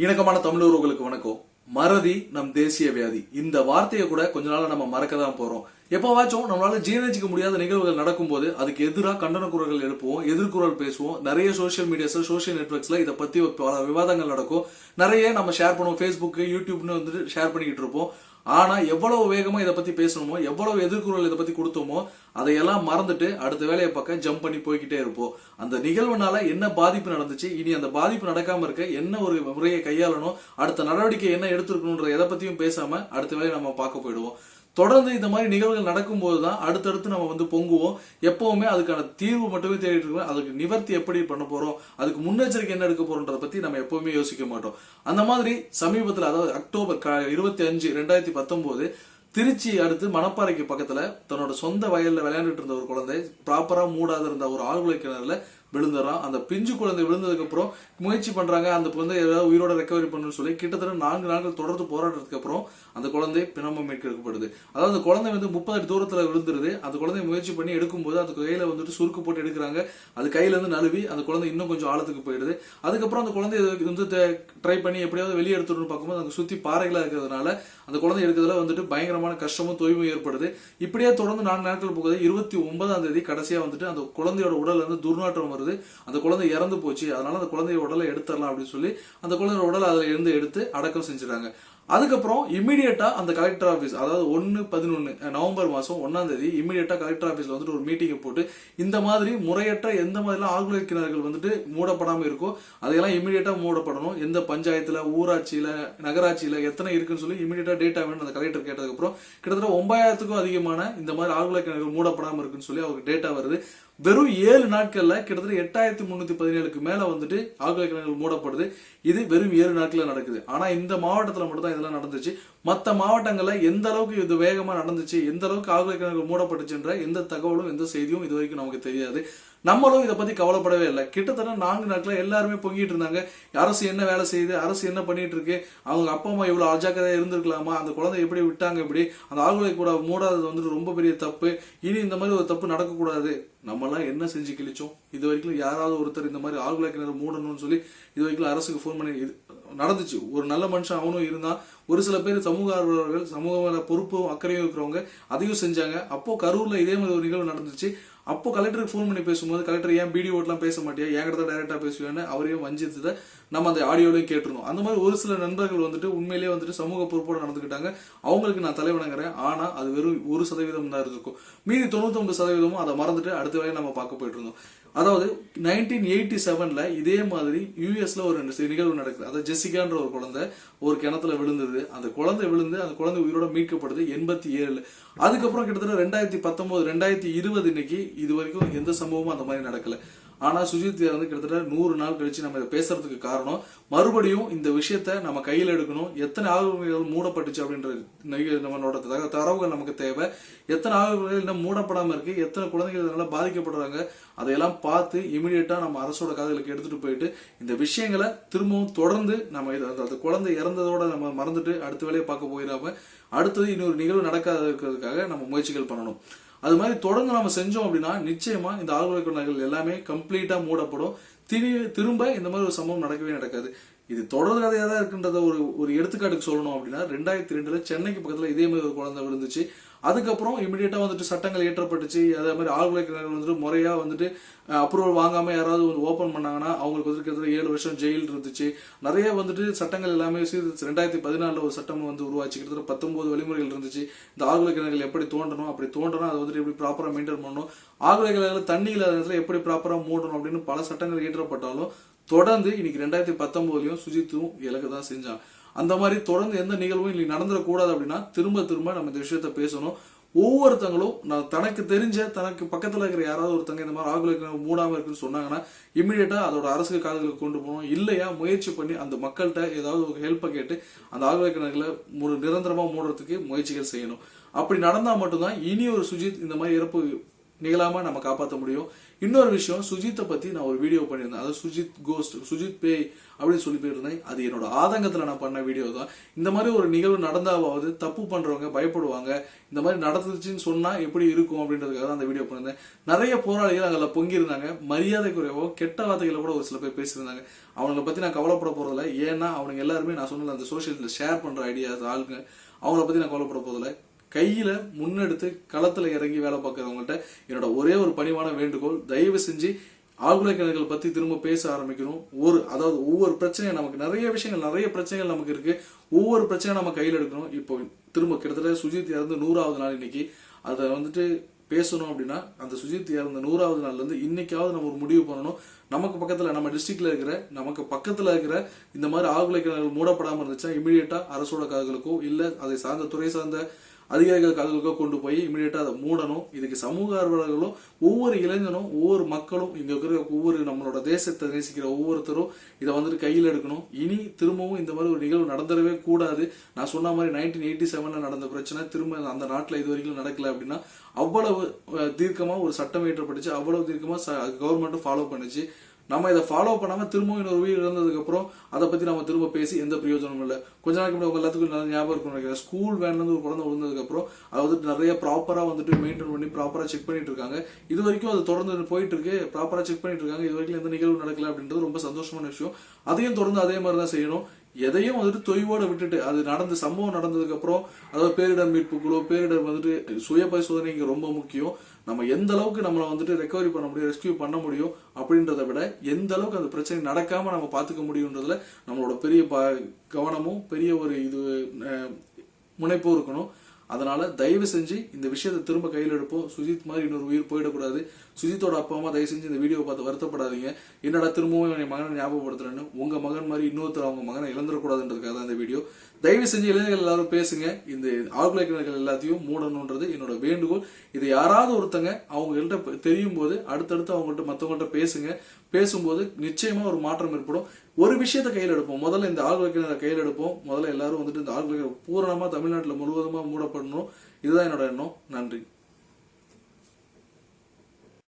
இணக்கமான தமிழர்களுக்கு வணக்கம். மறதி நம் தேசிய வியாதி. இந்த வார்த்தையை கூட கொஞ்ச நாளா நம்ம மறக்க தான் போறோம். எப்பவாச்சும் நம்மளால ஜீரணிச்சிக்க முடியாத நிகழ்வுகள் நடக்கும்போது அதுக்கு எதிராக கண்டன குரல்கள் எழுப்புவோம் எதிர்குரல் பேசுவோம். நிறைய சோஷியல் மீடியாஸ்ல சோஷியல் நெட்ஒர்க்ஸ்ல இதை பத்தி பல விவாதங்கள் நடக்கும். நிறைய நம்ம ஷேர் பண்ணுவோம். ஃபேஸ்புக் யூடியூப்னு வந்துட்டு ஷேர் பண்ணிக்கிட்டு இருப்போம். ஆனால் எவ்வளவு வேகமாக இதை பற்றி பேசணுமோ எவ்வளவு எதிர்குறல் இதை பற்றி கொடுத்தோமோ அதையெல்லாம் மறந்துட்டு அடுத்த வேலையை பக்கம் ஜம்ப் பண்ணி போய்கிட்டே இருப்போம். அந்த நிகழ்வுனால என்ன பாதிப்பு நடந்துச்சு இனி அந்த பாதிப்பு நடக்காமல் இருக்க என்ன ஒரு முறையை கையாளணும் அடுத்த நடவடிக்கை என்ன எடுத்திருக்கணும்ன்ற எதை பற்றியும் பேசாமல் அடுத்த வேலையை நம்ம பார்க்க போயிடுவோம். தொடர்ந்து இந்த மாதிரி நிகழ்வுகள் நடக்கும்போது தான் அடுத்தடுத்து நம்ம வந்து பொங்குவோம். எப்பவுமே அதுக்கான தீர்வு மட்டுமே தேடிட்டு இருக்கோம். அதுக்கு நிவர்த்தி எப்படி பண்ண போறோம்? அதுக்கு முன்னெச்சரிக்கை என்ன எடுக்க போறோன்றத பத்தி நம்ம எப்பவுமே யோசிக்க மாட்டோம். அந்த மாதிரி சமீபத்தில் அதாவது அக்டோபர் இருபத்தி அஞ்சு ரெண்டாயிரத்தி பத்தொன்பது திருச்சி அடுத்து மணப்பாறைக்கு பக்கத்துல தன்னோட சொந்த வயலில் விளையாண்டுட்டு இருந்த ஒரு குழந்தை ப்ராப்பரா மூடாத இருந்த ஒரு ஆழ்குலை கிணறுல விழுந்துடுறான் அந்த பிஞ்சு குழந்தை விழுந்ததுக்கு அப்புறம் முயற்சி பண்றாங்க. அந்த குழந்தை ஏதாவது உயிரோட ரெக்கவரி பண்ணணும்னு சொல்லி கிட்டத்தட்ட நான்கு நாட்கள் தொடர்ந்து போராடுறதுக்கு அப்புறம் அந்த குழந்தை பிணமம் மீட்கப்படுது. அதாவது அந்த குழந்தை வந்து முப்பது அடி தூரத்துல விழுந்துருது. அந்த குழந்தை முயற்சி பண்ணி எடுக்கும்போது அந்த கையில வந்துட்டு சுருக்கு போட்டு எடுக்கிறாங்க. அது கையில இருந்து நழுவி அந்த குழந்தை இன்னும் கொஞ்சம் ஆழத்துக்கு போயிடுது. அதுக்கப்புறம் அந்த குழந்தை வந்து ட்ரை பண்ணி எப்படியாவது வெளியே எடுத்துடணும்னு பார்க்கும்போது அங்கே சுத்தி பாறைகளா இருக்கிறதுனால அந்த குழந்தை எடுக்கிறதுல வந்துட்டு பயங்கரமான கஷ்டமும் தொய்வும் ஏற்படுது. இப்படியே தொடர்ந்து நான்கு நாட்கள் போகுது. இருபத்தி ஒன்பதாம் தேதி கடைசியா வந்துட்டு அந்த குழந்தையோட உடல் வந்து துர்நாற்றம் வருது. அந்த குழந்தை இறந்து போச்சு. அதனால அந்த குழந்தைய உடலை எடுத்துடலாம் அப்படின்னு சொல்லி அந்த குழந்தையோட உடலை அதில் இருந்து எடுத்து அடக்கம் செஞ்சுறாங்க அதுக்கப்புறம் இமீடியட்டா அந்த கலெக்டர் ஆஃபீஸ் அதாவது ஒன்னு பதினொன்னு நவம்பர் மாசம் ஒன்னாம் தேதி இமீடியட்டா கலெக்டர் ஆஃபீஸ்ல வந்துட்டு ஒரு மீட்டிங்கை போட்டு இந்த மாதிரி முறையற்ற எந்த மாதிரிலாம் ஆழ்குழல் கிணறுகள் வந்துட்டு மூடப்படாமல் இருக்கோ அதையெல்லாம் இமீடியட்டா மூடப்படணும். எந்த பஞ்சாயத்துல ஊராட்சியில நகராட்சியில எத்தனை இருக்குன்னு சொல்லி இமீடியட்டா டேட்டா வேணும் அந்த கலெக்டர் கேட்டதுக்கு அப்புறம் கிட்டத்தட்ட ஒன்பதாயிரத்துக்கும் அதிகமான இந்த மாதிரி ஆழ்குழல் கிணறுகள் மூடப்படாமல் இருக்குன்னு சொல்லி அவருக்கு டேட்டா வருது. வெறும் ஏழு நாட்களில் கிட்டத்தட்ட எட்டாயிரத்தி முந்நூற்றி பதினேழுக்கு மேலே வந்துட்டு ஆழ்குலை கிணறுகள் மூடப்படுது. இது வெறும் ஏழு நாட்களில் நடக்குது. ஆனால் இந்த மாவட்டத்தில் மட்டும் தான் இதெல்லாம் நடந்துச்சு. மற்ற மாவட்டங்களில் எந்த அளவுக்கு இது வேகமாக நடந்துச்சு எந்த அளவுக்கு ஆழ்குலை கிணறுகள் மூடப்பட்டுச்சுன்ற எந்த தகவலும் எந்த செய்தியும் இது வரைக்கும் நமக்கு தெரியாது. நம்மளும் இதை பத்தி கவலைப்படவே இல்லை. கிட்டத்தட்ட நான்கு நாட்கள் எல்லாருமே பொங்கிட்டு இருந்தாங்க. அரசு என்ன வேலை செய்யுது? அரசு என்ன பண்ணிட்டு இருக்கு? அவங்க அப்பா அம்மா இவ்வளவு அஜாக்கிரதையா இருந்திருக்கலாமா? அந்த குழந்தை எப்படி விட்டாங்க இப்படி? அந்த ஆளுகளை கூட மூடாதது வந்துட்டு ரொம்ப பெரிய தப்பு. இனி இந்த மாதிரி ஒரு தப்பு நடக்கக்கூடாது. நம்மலாம் என்ன செஞ்சு கிழிச்சோம்? இது வரைக்கும் யாராவது ஒருத்தர் இந்த மாதிரி ஆழ்குலை கிணறு மூடணும்னு சொல்லி இது வரைக்கும் அரசுக்கு ஃபோன் பண்ணி இது நடந்துச்சு. ஒரு நல்ல மனுஷன் அவனும் இருந்தான். ஒரு சில பேர் சமூக ஆர்வலர்கள் சமூக பொறுப்பும் அக்கறையும் இருக்கிறவங்க அதையும் செஞ்சாங்க. அப்போ கரூர்ல இதே மாதிரி ஒரு நிகழ்வு நடந்துச்சு. அப்போ கலெக்டருக்கு ஃபோன் பண்ணி பேசும்போது கலெக்டர் ஏன் பிடி ஓட்லாம் பேச மாட்டியா? என்கிட்ட தான் டைரக்டா பேசுவேன்னு அவரையும் வஞ்சித்ததை நம்ம அந்த ஆடியோலையும் கேட்டுருந்தோம். அந்த மாதிரி ஒரு சில நண்பர்கள் வந்துட்டு உண்மையிலேயே வந்துட்டு சமூக பொறுப்போடு நடந்துக்கிட்டாங்க. அவங்களுக்கு நான் தலைவணங்குறேன். ஆனால் அது வெறும் ஒரு சதவீதம் தான் இருக்கும். மீதி தொண்ணூத்தொம்பது சதவீதமும் அதை மறந்துட்டு அடுத்த வேலையை நம்ம பார்க்க போயிட்டு இருந்தோம். அதாவது நைன்டீன் எயிட்டி செவனில் இதே மாதிரி யூஎஸில் ஒரு நிகழ்வு நடக்குது. அதாவது ஜெசிகான்ற ஒரு குழந்தை ஒரு கிணத்துல விழுந்தது. அந்த குழந்தை விழுந்து அந்த குழந்தை உயிரோட மீட்கப்படுது எண்பத்தி ஏழில் அதுக்கப்புறம் கிட்டத்தட்ட ரெண்டாயிரத்தி பத்தொம்போது ரெண்டாயிரத்தி இருபது இன்னைக்கு இது வரைக்கும் எந்த சம்பவமும் அந்த மாதிரி நடக்கலை. ஆனா சுஜித் வந்து கிட்டத்தட்ட நூறு நாள் கழிச்சு நம்ம இதை பேசுறதுக்கு காரணம். மறுபடியும் இந்த விஷயத்த நம்ம கையில் எடுக்கணும். எத்தனை ஆய்வுகள் மூடப்பட்டுச்சு அப்படின்ற நம்மளோட தக- தரவுகள் நமக்கு தேவை. எத்தனை ஆய்வுகள் இன்னும் மூடப்படாம இருக்கு? எத்தனை குழந்தைகள் இதனால பாதிக்கப்படுறாங்க? அதையெல்லாம் பார்த்து இமிடியேட்டா நம்ம அரசோட காதுகளுக்கு எடுத்துட்டு போயிட்டு இந்த விஷயங்களை திரும்பவும் தொடர்ந்து நம்ம இதை அந்த- அந்த குழந்தை இறந்ததோட நம்ம மறந்துட்டு அடுத்த வேலையை பார்க்க போயிடாம அடுத்தது இன்னொரு நிகழ்வு நடக்காத இருக்கிறதுக்காக நம்ம முயற்சிகள் பண்ணணும். அது மாதிரி தொடர்ந்து நம்ம செஞ்சோம் அப்படின்னா நிச்சயமா இந்த ஆழ்வுரை கொண்டார்கள் எல்லாமே கம்ப்ளீட்டா மூடப்படும். திரும்ப இந்த மாதிரி ஒரு சம்பவம் நடக்கவே நடக்காது. இது தொடர் கதையாக தான் இருக்குன்றத ஒரு ஒரு எடுத்துக்காட்டுக்கு சொல்லணும் அப்படின்னா ரெண்டாயிரத்தி ரெண்டில் சென்னைக்கு பக்கத்தில் இதே மாதிரி ஒரு குழந்தை விழுந்துச்சு. அதுக்கப்புறம் இமீடியட்டாக வந்துட்டு சட்டங்கள் ஏற்றப்பட்டுச்சு. அதே மாதிரி ஆழ்வுரை கிணறுகள் வந்துட்டு முறையாக வந்துட்டு அப்ரூவல் வாங்காமல் யாராவது வந்து ஓப்பன் பண்ணாங்கன்னா அவங்களுக்கு வந்து கிட்டத்தட்ட ஏழு வருஷம் ஜெயில் இருந்துச்சு. நிறைய வந்துட்டு சட்டங்கள் எல்லாமே சீர் ரெண்டாயிரத்தி பதினாலில் ஒரு சட்டம் வந்து உருவாச்சு. கிட்டத்தட்ட வழிமுறைகள் இருந்துச்சு. இந்த ஆழ்வுரை கிணறுகள் எப்படி தோண்டணும் அப்படி தோண்டணும் அதை வந்துட்டு எப்படி ப்ராப்பராக மெயின்டைன் பண்ணணும்? ஆழ்வுரை கிணறுகள் தண்ணி இல்லாத நேரத்தில் எப்படி ப்ராப்பராக மூடணும் அப்படின்னு பல சட்டங்கள் ஏற்றப்பட்டாலும் தொடர்ந்து இன்னைக்கு ரெண்டாயிரத்தி பத்தொன்பதுலயும் சுஜித்தும் இலக்கு தான் செஞ்சான் அந்த மாதிரி தொடர்ந்து எந்த நிகழ்வும் இன்னைக்கு நடந்துடக்கூடாது அப்படின்னா திரும்ப திரும்ப நம்ம இந்த விஷயத்த பேசணும். ஒவ்வொருத்தங்களும் நான் தனக்கு தெரிஞ்ச தனக்கு பக்கத்துல இருக்கிற யாராவது ஒருத்தங்க இந்த மாதிரி ஆகுல மூடாம இருக்குன்னு சொன்னாங்கன்னா இமீடியட்டா அதோட அரசு காதுகளுக்கு கொண்டு போகணும். இல்லையா முயற்சி பண்ணி அந்த மக்கள்கிட்ட ஏதாவது ஒரு ஹெல்ப்பை கேட்டு அந்த ஆகுல கிணறுகளை ஒரு நிரந்தரமா மூடுறதுக்கு முயற்சிகள் செய்யணும். அப்படி நடந்தா மட்டும்தான் இனி ஒரு சுஜித் இந்த மாதிரி இறப்பு நிகழாம நம்ம காப்பாற்ற முடியும். இன்னொரு விஷயம் சுஜித்தை பத்தி நான் ஒரு வீடியோ பண்ணியிருந்தேன். அதாவது சுஜித் கோஸ்ட் சுஜித் பேய் அப்படின்னு சொல்லி போயிருந்தேன். அது என்னோட ஆதங்கத்துல நான் பண்ண வீடியோ தான். இந்த மாதிரி ஒரு நிகழ்வு நடந்தாவது தப்பு பண்றவங்க பயப்படுவாங்க. இந்த மாதிரி நடந்துச்சுன்னு சொன்னா எப்படி இருக்கும் அப்படின்றதுக்காக தான் அந்த வீடியோ பண்ணியிருந்தேன். நிறைய போராளிகள் அதில் பொங்கியிருந்தாங்க. மரியாதை குறைவோ கெட்ட வார்த்தைகளை கூட ஒரு சில பேர் பேசியிருந்தாங்க. அவங்கள பத்தி நான் கவலைப்பட போறதில்ல. ஏன்னா அவனுங்க எல்லாருமே நான் சொன்னது அந்த சோஷியல் ஷேர் பண்ற ஐடியாஸ் ஆளுங்க அவங்கள பத்தி நான் கவலைப்பட போறதில்ல. கையில முன்னெடுத்து களத்துல இறங்கி வேலை பார்க்கறவங்கள்ட்ட என்னோட ஒரே ஒரு பணிவான வேண்டுகோள் தயவு செஞ்சு ஆழ்குலை கிணறுகள் பத்தி திரும்ப பேச ஆரம்பிக்கணும். ஒரு அதாவது ஒவ்வொரு பிரச்சனையும் நமக்கு நிறைய விஷயங்கள் நிறைய பிரச்சனைகள் நமக்கு இருக்கு. ஒவ்வொரு பிரச்சனையும் நம்ம கையில் எடுக்கணும். இப்போ திரும்ப கிட்டத்தட்ட சுஜித் இறந்து நூறாவது நாள் இன்னைக்கு. அதை வந்துட்டு பேசணும் அப்படின்னா அந்த சுஜித் இறந்த நூறாவது நாள்ல இருந்து இன்னைக்காவது நம்ம ஒரு முடிவு பண்ணணும். நமக்கு பக்கத்துல நம்ம டிஸ்ட்ரிக்ட்ல இருக்கிற நமக்கு பக்கத்துல இருக்கிற இந்த மாதிரி ஆழ்குலை கிணறுகள் மூடப்படாமல் இருந்துச்சுன்னா இமீடியட்டா அரசோட காதுகளுக்கோ இல்ல அதை சார்ந்த துறை சார்ந்த அதிகாரிகள் காதுகளுக்கோ கொண்டு போய் இமீடியட்டாக அதை மூடணும். இதுக்கு சமூக ஆர்வலர்களும் ஒவ்வொரு இளைஞனும் ஒவ்வொரு மக்களும் இங்கே இருக்கிற ஒவ்வொரு நம்மளோட தேசத்தை நேசிக்கிற ஒவ்வொருத்தரும் இதை வந்துட்டு கையில் எடுக்கணும். இனி திரும்பவும் இந்த மாதிரி ஒரு நிகழ்வு நடந்துடவே கூடாது. நான் சொன்ன மாதிரி நைன்டீன் எயிட்டி செவனில் நடந்த பிரச்சனை திரும்ப அந்த நாட்டில் இது வரைக்கும் நடக்கல அப்படின்னா அவ்வளவு தீர்க்கமாக ஒரு சட்டம் இயற்றப்பட்டுச்சு. அவ்வளவு தீர்க்கமாக கவர்மெண்ட்டும் ஃபாலோ பண்ணுச்சு. நம்ம இதை ஃபாலோ பண்ணாமல் திரும்பவும் இன்னொரு உயிர் இழந்ததுக்கப்புறம் அதை பற்றி நம்ம திரும்ப பேசி எந்த பிரயோஜனமும் இல்லை. கொஞ்ச நாளைக்கு முன்னாடி உங்கள் எல்லாத்துக்கும் நல்லா ஞாபகம் இருக்கும் நினைக்கிறேன். ஸ்கூல் வேன்லேருந்து ஒரு குழந்தை விழுந்ததுக்கப்புறம் அதை வந்துட்டு நிறைய ப்ராப்பராக வந்துட்டு மெயின்டைன் பண்ணி ப்ராப்பராக செக் பண்ணிட்டு இருக்காங்க. இது வரைக்கும் அது தொடர்ந்து போயிட்டு இருக்கு. ப்ராப்பராக செக் பண்ணிட்டு இருக்காங்க. இது வரைக்கும் எந்த நிகழ்வு நடக்கல அப்படின்றது ரொம்ப சந்தோஷமான விஷயம். அதையும் தொடர்ந்து அதே மாதிரி தான் செய்யணும். எதையும் வந்துட்டு தொய்வோட விட்டுட்டு அது நடந்த சம்பவம் நடந்ததுக்கு அப்புறம் அதாவது பேரிடர் மீட்பு குழு பேரிடர் வந்துட்டு சுய பரிசோதனைக்கு ரொம்ப முக்கியம். நம்ம எந்த அளவுக்கு நம்மளை வந்துட்டு ரெக்கவரி பண்ண முடியும் ரெஸ்கியூ பண்ண முடியும் அப்படின்றத விட எந்த அளவுக்கு அந்த பிரச்சனை நடக்காம நம்ம பார்த்துக்க முடியுன்றதுல நம்மளோட பெரிய ப- கவனமும் பெரிய ஒரு இது முனைப்பும் இருக்கணும். அதனால தயவு செஞ்சு இந்த விஷயத்தை திரும்ப கையில் எடுப்போம். சுஜித் மாதிரி இன்னொரு உயிர் போயிடக்கூடாது. சுஜித்தோட அப்பா அம்மா தயவு செஞ்சு இந்த வீடியோ பார்த்து வருத்தப்படாதீங்க. என்னடா திரும்பவும் என் மகனை ஞாபகப்படுத்துறேன்னு உங்க மகன் மாதிரி இன்னொருத்தர் அவங்க மகனை இழந்துடக்கூடாதுன்றதுக்காக தான் இந்த வீடியோ. தயவு செஞ்சு இளைஞர்கள் எல்லாரும் பேசுங்க. இந்த ஆழ்குலை கிணறுகள் எல்லாத்தையும் மூடணுன்றது என்னோட வேண்டுகோள். இது யாராவது ஒருத்தங்க அவங்கள்ட்ட தெரியும் போது அடுத்தடுத்து அவங்கள்ட்ட மற்றவங்கள்ட்ட பேசுங்க. பேசும்போது நிச்சயமா ஒரு மாற்றம் ஏற்படும். ஒரு விஷயத்தை கையில் எடுப்போம். முதல்ல இந்த ஆழ்குலை கிணறை கையில் எடுப்போம். முதல்ல எல்லாரும் வந்துட்டு இந்த ஆழ்குலை கிணறு பூரணமா தமிழ்நாட்டில் முழுவதுமா பண்ணணும் இதுதான் என்னோட எண்ணம். நன்றி.